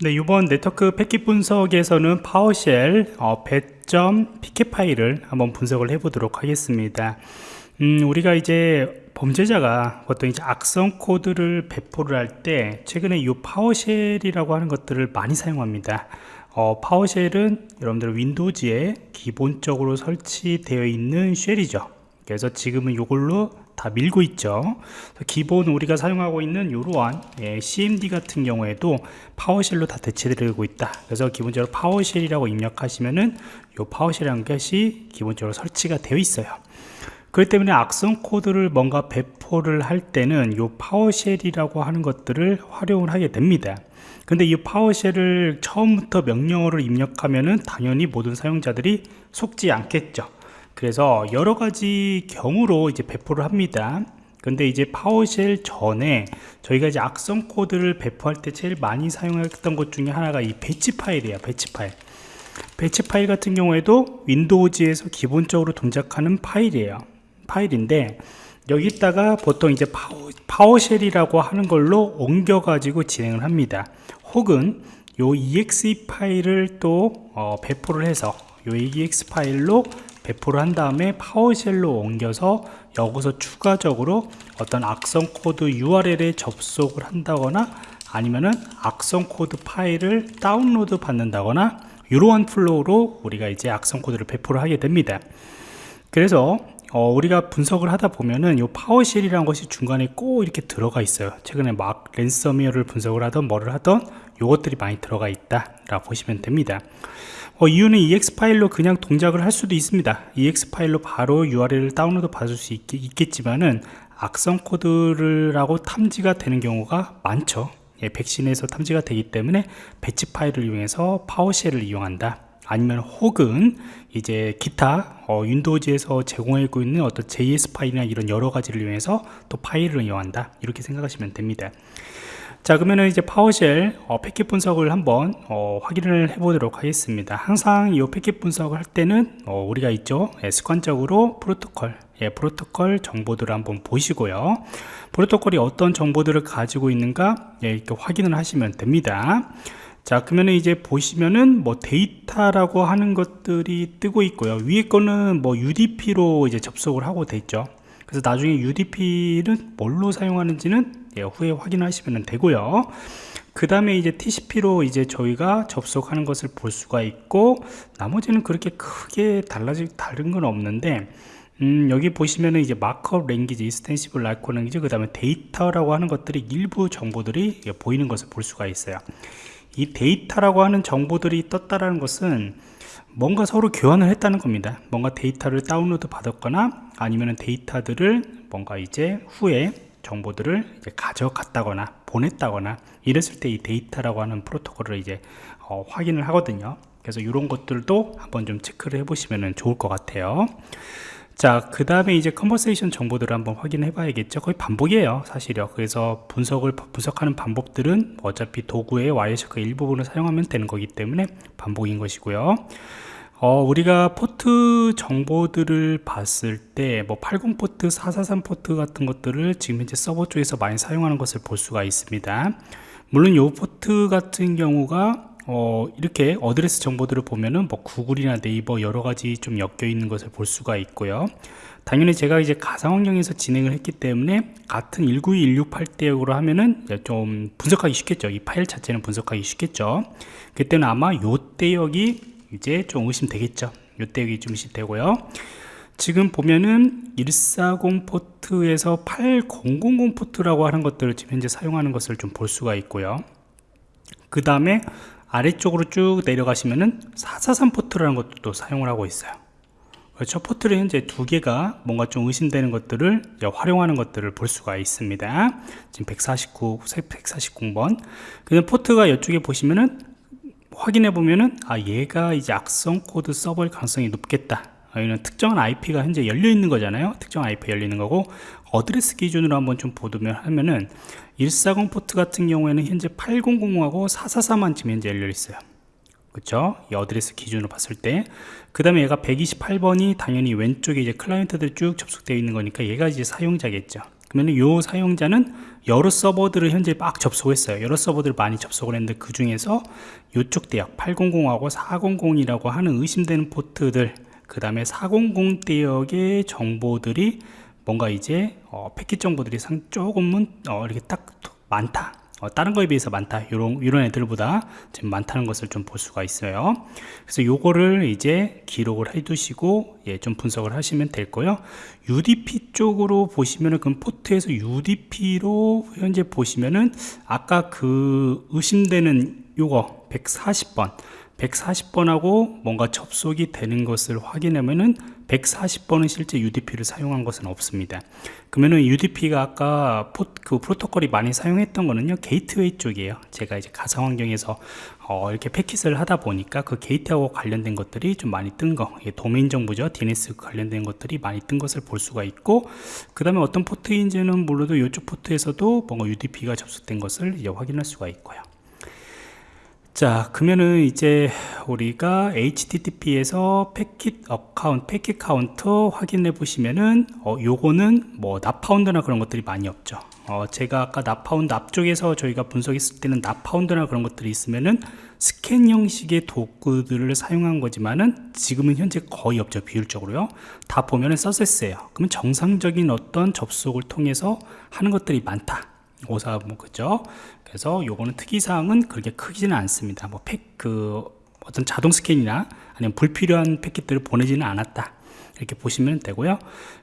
네, 이번 네트워크 패킷 분석에서는 PowerShell 어, 배점 pcap 파일을 한번 분석을 해보도록 하겠습니다. 음, 우리가 이제 범죄자가 보통 이제 악성 코드를 배포를 할 때 최근에 이 PowerShell이라고 하는 것들을 많이 사용합니다. 어, PowerShell은 여러분들 Windows에 기본적으로 설치되어 있는 shell이죠. 그래서 지금은 이걸로 다 밀고 있죠. 기본 우리가 사용하고 있는 이러한 예, CMD 같은 경우에도 PowerShell로 다 대체되고 있다. 그래서 기본적으로 PowerShell이라고 입력하시면은 이 PowerShell이라는 것이 기본적으로 설치가 되어 있어요. 그렇기 때문에 악성 코드를 뭔가 배포를 할 때는 이 PowerShell이라고 하는 것들을 활용을 하게 됩니다. 근데 이 PowerShell을 처음부터 명령어를 입력하면은 당연히 모든 사용자들이 속지 않겠죠 그래서 여러 가지 경우로 이제 배포를 합니다. 근데 이제 PowerShell 전에 저희가 이제 악성 코드를 배포할 때 제일 많이 사용했던 것 중에 하나가 이 batch 파일이에요 batch 파일. batch 파일 같은 경우에도 Windows에서 기본적으로 동작하는 파일이에요. 파일인데 여기다가 보통 이제 파워, 파워쉘이라고 하는 걸로 옮겨 가지고 진행을 합니다. 혹은 요 exe 파일을 또 어, 배포를 해서 요 exe 파일로 배포를 한 다음에 PowerShell로 옮겨서 여기서 추가적으로 어떤 악성 코드 URL에 접속을 한다거나 아니면은 악성 코드 파일을 다운로드 받는다거나 이러한 flow로 우리가 이제 악성 코드를 배포를 하게 됩니다. 그래서 어, 우리가 분석을 하다 보면은 이 PowerShell이라는 것이 중간에 꼭 이렇게 들어가 있어요. 최근에 막 랜섬웨어를 분석을 하던 뭐를 하던 요것들이 많이 들어가 있다 라고 보시면 됩니다 어, 이유는 exe 파일로 그냥 동작을 할 수도 있습니다. Exe 파일로 바로 URL을 다운로드 받을 수 있, 겠지만은 악성 코드라고 탐지가 되는 경우가 많죠. 예, 백신에서 탐지가 되기 때문에 batch 파일을 이용해서 PowerShell을 이용한다. 아니면 혹은 이제 기타 어, Windows에서 제공하고 있는 어떤 JS 파일이나 이런 여러 가지를 이용해서 또 파일을 이용한다. 이렇게 생각하시면 됩니다 자 그러면 이제 PowerShell 어, 패킷 분석을 한번 어, 확인을 해 보도록 하겠습니다. 항상 이 패킷 분석을 할 때는 어, 우리가 있죠? 예, 습관적으로 프로토콜 예, 프로토콜 정보들을 한번 보시고요. 프로토콜이 어떤 정보들을 가지고 있는가 예, 이렇게 확인을 하시면 됩니다. 자 그러면 이제 보시면은 뭐 데이터라고 하는 것들이 뜨고 있고요. 위에 거는 뭐 UDP로 이제 접속을 하고 돼 있죠 그래서 나중에 UDP는 뭘로 사용하는지는 예, 후에 확인하시면 되고요 그 다음에 이제 TCP로 이제 저희가 접속하는 것을 볼 수가 있고 나머지는 그렇게 크게 달라질 다른 건 없는데 음, 여기 보시면은 이제 markup language, extensible 라이코 language, 그 다음에 데이터라고 하는 것들이 일부 정보들이 보이는 것을 볼 수가 있어요. 이 데이터라고 하는 정보들이 떴다라는 것은 뭔가 서로 교환을 했다는 겁니다 뭔가 데이터를 다운로드 받았거나 아니면 데이터들을 뭔가 이제 후에 정보들을 이제 가져갔다거나 보냈다거나 이랬을 때 이 데이터라고 하는 프로토콜을 이제 어, 확인을 하거든요 그래서 이런 것들도 한번 좀 체크를 해 보시면 좋을 것 같아요 자, 그 다음에 이제 conversation 정보들을 한번 확인해 봐야겠죠. 거의 반복이에요, 사실요. 그래서 분석을, 분석하는 반복들은 어차피 도구의 Wireshark 일부분을 사용하면 되는 거기 때문에 반복인 것이고요. 어, 우리가 포트 정보들을 봤을 때, 뭐, 80 포트, 443 포트 같은 것들을 지금 현재 서버 쪽에서 많이 사용하는 것을 볼 수가 있습니다. 물론 이 포트 같은 경우가 어, 이렇게 address 정보들을 보면은 뭐 구글이나 네이버 여러 가지 좀 엮여 있는 것을 볼 수가 있고요. 당연히 제가 이제 가상 환경에서 진행을 했기 때문에 같은 192168대역으로 하면은 좀 분석하기 쉽겠죠. 이 파일 자체는 분석하기 쉽겠죠. 그때는 아마 요 대역이 이제 좀 의심되겠죠. 요 대역이 좀 의심되고요. 지금 보면은 140 포트에서 8000 포트라고 하는 것들을 지금 현재 사용하는 것을 좀 볼 수가 있고요. 그 다음에 아래쪽으로 쭉 내려가시면은 443 포트라는 것도 또 사용을 하고 있어요 그렇죠 포트를 현재 두 개가 뭔가 좀 의심되는 것들을 활용하는 것들을 볼 수가 있습니다 지금 149 149번 그냥 포트가 이쪽에 보시면은 확인해 보면은 아 얘가 이제 악성 코드 서버일 가능성이 높겠다. 여기는 특정한 IP가 현재 열려 있는 거잖아요. 특정 IP 열리는 거고 어드레스 기준으로 한번 좀 보면 하면은 140 포트 같은 경우에는 현재 8000하고 444만 지금 현재 열려 있어요. 그쵸? 이 어드레스 기준으로 봤을 때. 그 다음에 얘가 128번이 당연히 왼쪽에 이제 클라이언트들 쭉 접속되어 있는 거니까 얘가 이제 사용자겠죠 그러면 요 사용자는 여러 서버들을 현재 막 접속했어요. 여러 서버들을 많이 접속을 했는데 그 중에서 요쪽 대역 800하고 400이라고 하는 의심되는 포트들 그 다음에 400 대역의 정보들이 뭔가 이제 어, 패킷 정보들이 상 조금은 어, 이렇게 딱 많다 어, 다른 거에 비해서 많다. 이런 이런 애들보다 지금 많다는 것을 좀 볼 수가 있어요. 그래서 요거를 이제 기록을 해 두시고 예, 좀 분석을 하시면 될 거요. UDP 쪽으로 보시면은 그 포트에서 UDP로 현재 보시면은 아까 그 의심되는 요거 140번 140번하고 뭔가 접속이 되는 것을 확인하면은 140번은 실제 UDP를 사용한 것은 없습니다. 그러면은 UDP가 아까 포, 그 프로토콜이 많이 사용했던 거는요 게이트웨이 쪽이에요. 제가 이제 가상 환경에서 어, 이렇게 패킷을 하다 보니까 그 게이트하고 관련된 것들이 좀 많이 뜬 거, 도메인 정보죠. DNS 관련된 것들이 많이 뜬 것을 볼 수가 있고, 그 다음에 어떤 포트인지는 몰라도 이쪽 포트에서도 뭔가 UDP가 접속된 것을 이제 확인할 수가 있고요. 자 그러면은 이제 우리가 HTTP에서 packet account packet counter 확인해 보시면은 어 요거는 뭐 not found나 그런 것들이 많이 없죠. 어 제가 아까 not found 앞쪽에서 저희가 분석했을 때는 not found나 그런 것들이 있으면은 스캔 형식의 도구들을 사용한 거지만은 지금은 현재 거의 없죠 비율적으로요. 다 보면은 서세스예요. 그러면 정상적인 어떤 접속을 통해서 하는 것들이 많다 오사 뭐 그죠. 그래서 요거는 특이사항은 그렇게 크지는 않습니다. 뭐 팩 그 어떤 자동 스캔이나 아니면 불필요한 패킷들을 보내지는 않았다. 이렇게 보시면 되고요.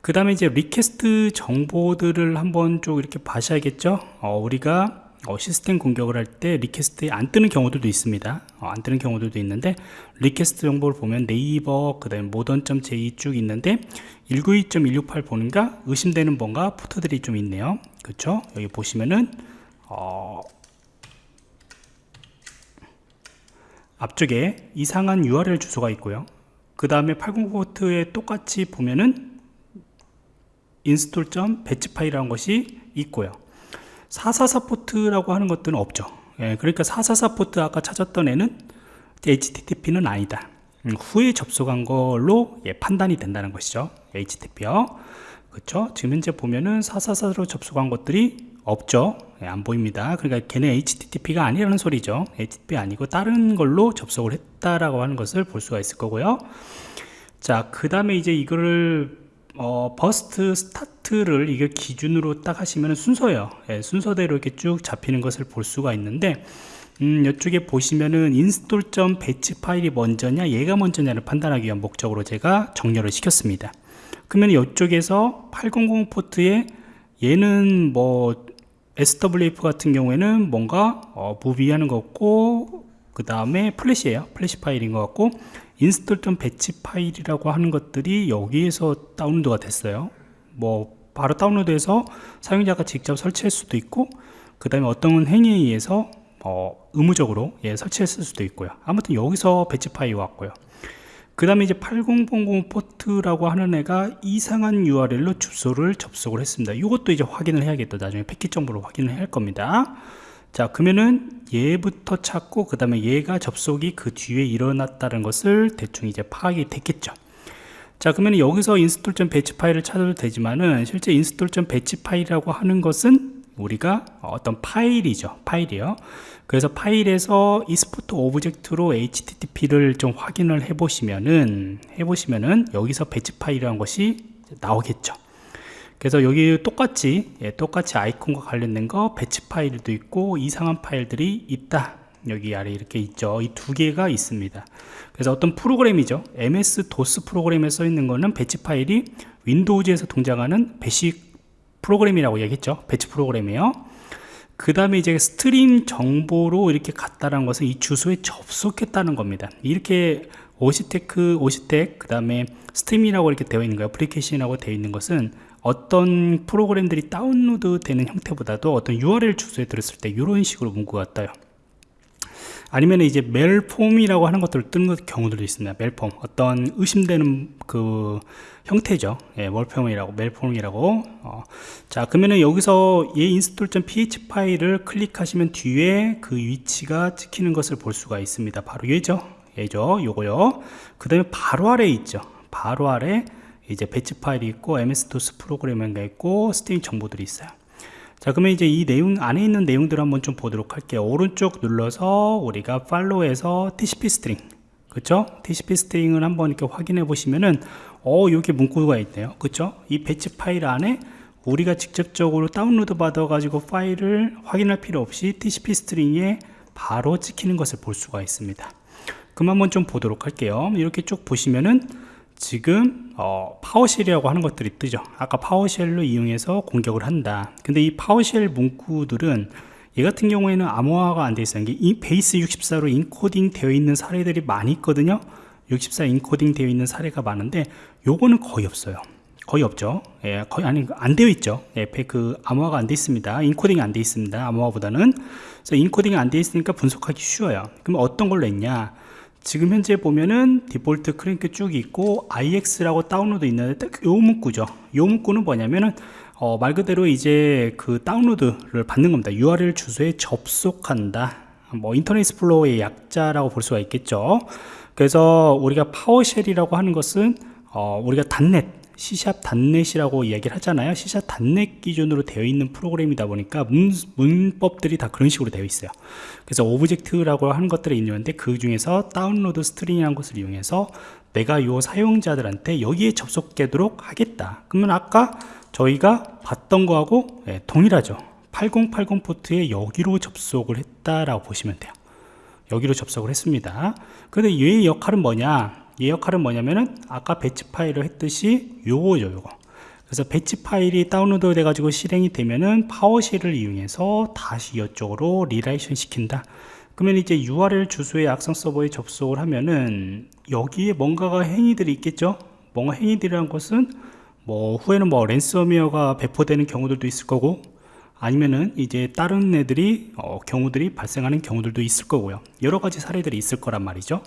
그 다음에 이제 request 정보들을 한번 쭉 이렇게 봐셔야겠죠? 어, 우리가 어, 시스템 공격을 할 때 request에 안 뜨는 경우들도 있습니다. 어, 안 뜨는 경우들도 있는데 request 정보를 보면 네이버 그 다음에 modern.j 쭉 있는데 192.168 보는가 의심되는 뭔가 포트들이 좀 있네요. 그렇죠 여기 보시면은 어, 앞쪽에 이상한 URL 주소가 있고요. 그 다음에 80 포트에 똑같이 보면은 install 배치 파일이라는 것이 있고요 444 포트라고 하는 것들은 없죠. 예, 그러니까 444 포트 아까 찾았던 애는 HTTP는 아니다. 음, 후에 접속한 걸로 예, 판단이 된다는 것이죠. HTTP요. 그렇죠 지금 현재 보면은 444로 접속한 것들이 없죠. 예, 안 보입니다. 그러니까 걔네 HTTP가 아니라는 소리죠. HTTP 아니고 다른 걸로 접속을 했다라고 하는 것을 볼 수가 있을 거고요. 자 그 다음에 이제 이거를 어, burst start를 이게 기준으로 딱 하시면 순서예요. 예, 순서대로 이렇게 쭉 잡히는 것을 볼 수가 있는데 음, 이쪽에 보시면은 install 배치 파일이 먼저냐 얘가 먼저냐를 판단하기 위한 목적으로 제가 정렬을 시켰습니다. 그러면 이쪽에서 800 포트에 얘는 뭐 SWF 같은 경우에는 뭔가 어, movie하는 것 같고 그 다음에 플래시에요. 플래시 파일인 것 같고 install 배치 파일이라고 하는 것들이 여기에서 다운로드가 됐어요. 뭐 바로 다운로드해서 사용자가 직접 설치할 수도 있고 그 다음에 어떤 행위에 의해서 어, 의무적으로 예, 설치했을 수도 있고요. 아무튼 여기서 배치 파일이 왔고요. 그 다음에 이제 8000 포트라고 하는 애가 이상한 URL로 주소를 접속을 했습니다. 이것도 이제 확인을 해야겠다. 나중에 패킷 정보로 확인을 할 겁니다 자 그러면은 얘부터 찾고 그 다음에 얘가 접속이 그 뒤에 일어났다는 것을 대충 이제 파악이 됐겠죠. 자 그러면 여기서 배치 파일을 찾아도 되지만은 실제 배치 파일이라고 하는 것은 우리가 어떤 파일이죠. 파일이요. 그래서 파일에서 export object로 HTTP를 좀 확인을 해 보시면은 해 보시면은 여기서 배치 파일이라는 것이 나오겠죠 그래서 여기 똑같이 예, 똑같이 아이콘과 관련된 거 배치 파일도 있고 이상한 파일들이 있다. 여기 아래 이렇게 있죠. 이 두 개가 있습니다. 그래서 어떤 프로그램이죠. MS DOS 프로그램에 써 있는 거는 배치 파일이 Windows에서 동작하는 배치 프로그램이라고 얘기했죠. 배치 프로그램이에요. 그 다음에 이제 stream 정보로 이렇게 갔다는 것은 이 주소에 접속했다는 겁니다. 이렇게 octet octet 그 다음에 stream이라고 이렇게 되어 있는 거예요. 애플리케이션이라고 되어 있는 것은 어떤 프로그램들이 다운로드 되는 형태보다도 어떤 URL 주소에 들었을 때 이런 식으로 문구가 떠요. 아니면 이제 malform이라고 하는 것들을 뜨는 경우들도 있습니다. malform. 어떤 의심되는 그 형태죠. 예, malform이라고 malform이라고. 어. 자 그러면은 여기서 얘 install.ph 파일을 클릭하시면 뒤에 그 위치가 찍히는 것을 볼 수가 있습니다. 바로 얘죠. 얘죠. 요거요. 그 다음에 바로 아래 있죠. 바로 아래 이제 배치 파일이 있고 MS-DOS 프로그램인가 있고 stream 정보들이 있어요. 자 그러면 이제 이 내용 안에 있는 내용들을 한번 좀 보도록 할게요. 오른쪽 눌러서 우리가 팔로우에서 TCP 스트링 그쵸? TCP stream을 한번 이렇게 확인해 보시면은 어 여기 문구가 있네요. 그쵸? 이 배치 파일 안에 우리가 직접적으로 다운로드 받아 가지고 파일을 확인할 필요 없이 TCP stream에 바로 찍히는 것을 볼 수가 있습니다. 그럼 한번 좀 보도록 할게요. 이렇게 쭉 보시면은 지금 어, PowerShell이라고 하는 것들이 뜨죠. 아까 PowerShell로 이용해서 공격을 한다. 근데 이 PowerShell 문구들은 얘 같은 경우에는 암호화가 안 되어 있어요. 이 base 64로 인코딩 되어 있는 사례들이 많이 있거든요. 64 인코딩 되어 있는 사례가 많은데 요거는 거의 없어요. 거의 없죠. 예, 거의 아니 안 되어 있죠. 예, 그 암호화가 안 되어 있습니다. 인코딩이 안 되어 있습니다. 암호화보다는. 그래서 인코딩이 안 되어 있으니까 분석하기 쉬워요. 그럼 어떤 걸로 했냐 지금 현재 보면은 디폴트 크랭크 쭉 있고 IEX라고 다운로드 있는데 딱 요 문구죠. 요 문구는 뭐냐면은 어, 말 그대로 이제 그 다운로드를 받는 겁니다. URL 주소에 접속한다. 뭐 Internet Explorer의 약자라고 볼 수가 있겠죠. 그래서 우리가 PowerShell이라고 하는 것은 어, 우리가 단넷 C샵 단넷이라고 이야기를 하잖아요. C샵 단넷 기준으로 되어 있는 프로그램이다 보니까 문, 문법들이 다 그런 식으로 되어 있어요. 그래서 object라고 하는 것들이 있는데 그 중에서 download string이라는 것을 이용해서 내가 요 사용자들한테 여기에 접속되도록 하겠다. 그러면 아까 저희가 봤던 거하고 예, 동일하죠. 8080 포트에 여기로 접속을 했다라고 보시면 돼요. 여기로 접속을 했습니다. 근데 얘의 역할은 뭐냐? 이 역할은 뭐냐면은 아까 batch 파일을 했듯이 요거죠 요거. 그래서 batch 파일이 다운로드 돼 가지고 실행이 되면은 PowerShell을 이용해서 다시 이쪽으로 리라이션 시킨다. 그러면 이제 URL 주소의 악성 서버에 접속을 하면은 여기에 뭔가가 행위들이 있겠죠? 뭔가 행위들이란 것은 뭐 후에는 뭐 랜섬웨어가 배포되는 경우들도 있을 거고 아니면은 이제 다른 애들이 어, 경우들이 발생하는 경우들도 있을 거고요. 여러 가지 사례들이 있을 거란 말이죠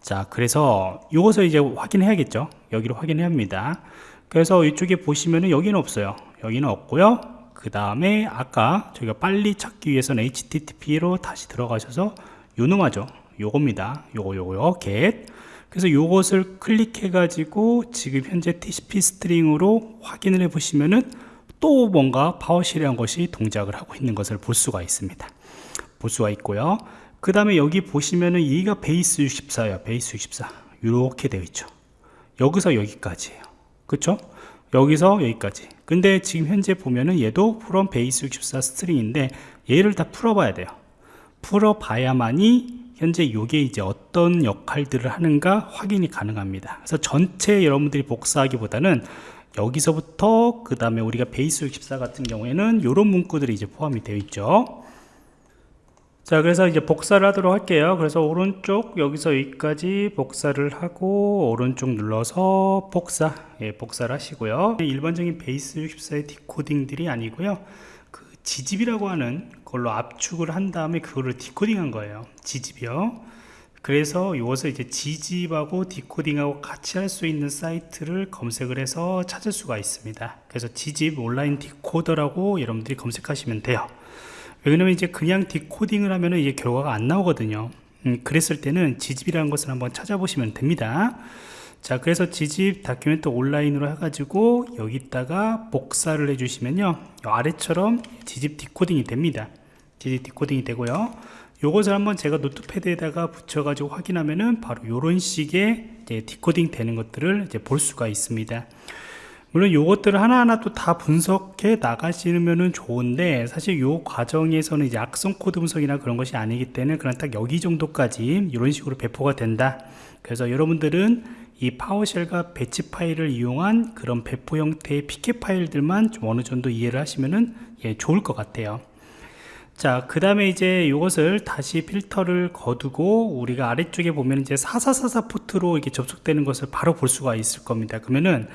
자 그래서 이것을 이제 확인해야겠죠? 여기로 확인해야 합니다. 그래서 이쪽에 보시면은 여기는 없어요. 여기는 없고요. 그 다음에 아까 저희가 빨리 찾기 위해서는 http로 다시 들어가셔서 요놈하죠. 요겁니다. 요거 요거요. get 그래서 요것을 클릭해 가지고 지금 현재 TCP stream으로 확인을 해 보시면은 또 뭔가 PowerShell이란 것이 동작을 하고 있는 것을 볼 수가 있습니다. 볼 수가 있고요 그 다음에 여기 보시면은 얘가 base 64예요. base 64 이렇게 되어 있죠. 여기서 여기까지예요. 그쵸? 여기서 여기까지. 근데 지금 현재 보면은 얘도 from base 64 string인데 얘를 다 풀어 봐야 돼요. 풀어 봐야만이 현재 요게 이제 어떤 역할들을 하는가 확인이 가능합니다. 그래서 전체 여러분들이 복사하기보다는 여기서부터 그 다음에 우리가 베이스 64 같은 경우에는 이런 문구들이 이제 포함이 되어 있죠 자 그래서 이제 복사를 하도록 할게요. 그래서 오른쪽 여기서 여기까지 복사를 하고 오른쪽 눌러서 복사. 예, 복사를 하시고요. 일반적인 베이스 64의 디코딩들이 아니고요. 그 gzip이라고 하는 걸로 압축을 한 다음에 그거를 디코딩 한 거예요. gzip이요. 그래서 이것을 이제 gzip하고 디코딩하고 같이 할 수 있는 사이트를 검색을 해서 찾을 수가 있습니다. 그래서 gzip online decoder라고 여러분들이 검색하시면 돼요 왜냐면 이제 그냥 디코딩을 하면은 이게 결과가 안 나오거든요. 음, 그랬을 때는 gzip이라는 것을 한번 찾아보시면 됩니다. 자 그래서 gzip decompress online으로 해가지고 여기다가 복사를 해주시면요. 아래처럼 gzip 디코딩이 됩니다. gzip 디코딩이 되고요. 요것을 한번 제가 Notepad에다가 붙여가지고 확인하면은 바로 이런 식의 디코딩 되는 것들을 이제 볼 수가 있습니다 물론 요것들을 하나하나 또 다 분석해 나가시면 좋은데 사실 요 과정에서는 악성 코드 분석이나 그런 것이 아니기 때문에 그냥 딱 여기 정도까지 이런 식으로 배포가 된다 그래서 여러분들은 이 PowerShell과 batch 파일을 이용한 그런 배포 형태의 패킷 파일들만 좀 어느 정도 이해를 하시면은 예, 좋을 것 같아요 자, 그 다음에 이제 이것을 다시 필터를 거두고 우리가 아래쪽에 보면 이제 4444 포트로 이렇게 접속되는 것을 바로 볼 수가 있을 겁니다. 그러면은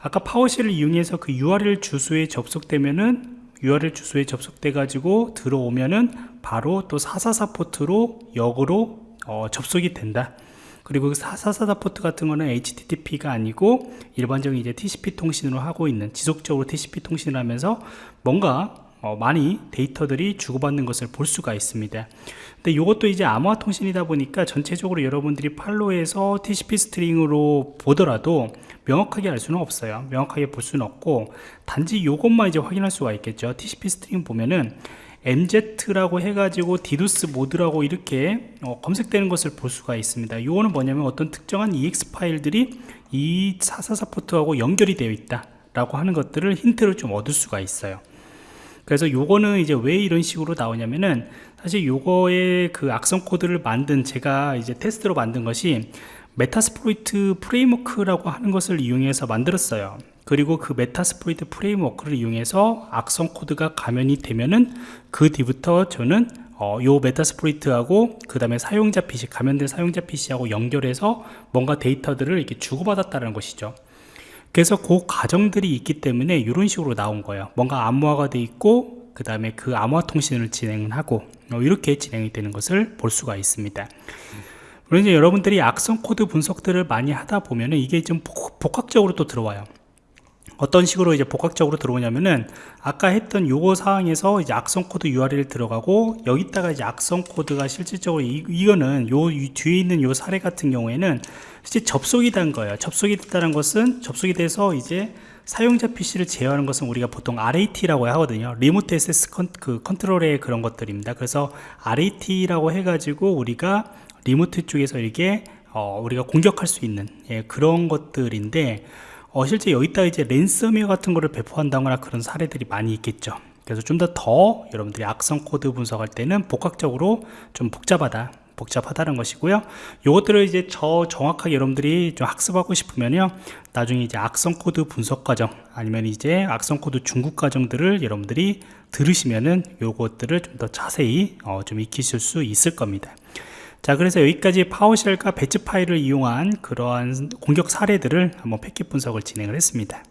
아까 PowerShell을 이용해서 그 URL 주소에 접속되면은 URL 주소에 접속돼 가지고 들어오면은 바로 또 444 포트로 역으로 어, 접속이 된다. 그리고 444그 포트 같은 거는 HTTP가 아니고 일반적인 이제 TCP 통신으로 하고 있는 지속적으로 TCP 통신을 하면서 뭔가 어, 많이 데이터들이 주고받는 것을 볼 수가 있습니다. 근데 이것도 이제 암호화 통신이다 보니까 전체적으로 여러분들이 팔로에서 TCP 스트링으로 보더라도 명확하게 알 수는 없어요. 명확하게 볼 수는 없고 단지 이것만 이제 확인할 수가 있겠죠. TCP stream 보면은 MZ라고 해가지고 DOS mode라고 이렇게 어, 검색되는 것을 볼 수가 있습니다. 이거는 뭐냐면 어떤 특정한 EXE 파일들이 이444 포트하고 연결이 되어 있다 라고 하는 것들을 힌트를 좀 얻을 수가 있어요 그래서 요거는 이제 왜 이런 식으로 나오냐면은 사실 요거의 그 악성 코드를 만든 제가 이제 테스트로 만든 것이 Metasploit Framework라고 하는 것을 이용해서 만들었어요. 그리고 그 Metasploit Framework를 이용해서 악성 코드가 감염이 되면은 그 뒤부터 저는 어, 요 Metasploit하고 그 다음에 사용자 PC 감염된 사용자 PC하고 연결해서 뭔가 데이터들을 이렇게 주고받았다는 것이죠 그래서 그 과정들이 있기 때문에 이런 식으로 나온 거예요. 뭔가 암호화가 돼 있고 그 다음에 그 암호화 통신을 진행하고 어, 이렇게 진행이 되는 것을 볼 수가 있습니다. 그럼 이제 여러분들이 악성 코드 분석들을 많이 하다 보면 은 이게 좀 복합적으로 또 들어와요 어떤 식으로 이제 복합적으로 들어오냐면은 아까 했던 요거 사항에서 이제 악성 코드 URL 들어가고 여기다가 이제 악성 코드가 실질적으로 이, 이거는 요 뒤에 있는 요 사례 같은 경우에는 실제 접속이 된 거예요. 접속이 됐다는 것은 접속이 돼서 이제 사용자 PC를 제어하는 것은 우리가 보통 RAT라고 하거든요. remote access con, 그 control의 그런 것들입니다. 그래서 RAT라고 해가지고 우리가 remote 쪽에서 이렇게 어, 우리가 공격할 수 있는 예, 그런 것들인데 어, 실제 여기다 이제 랜섬웨어 같은 거를 배포한다거나 그런 사례들이 많이 있겠죠. 그래서 좀더더 여러분들이 악성 코드 분석할 때는 복합적으로 좀 복잡하다 복잡하다는 것이고요. 이것들을 이제 저 정확하게 여러분들이 좀 학습하고 싶으면요. 나중에 이제 악성 코드 분석 과정 아니면 이제 악성 코드 중급 과정들을 여러분들이 들으시면은 요것들을 좀 더 자세히 어, 좀 익히실 수 있을 겁니다 자 그래서 여기까지 PowerShell과 batch 파일을 이용한 그러한 공격 사례들을 한번 패킷 분석을 진행을 했습니다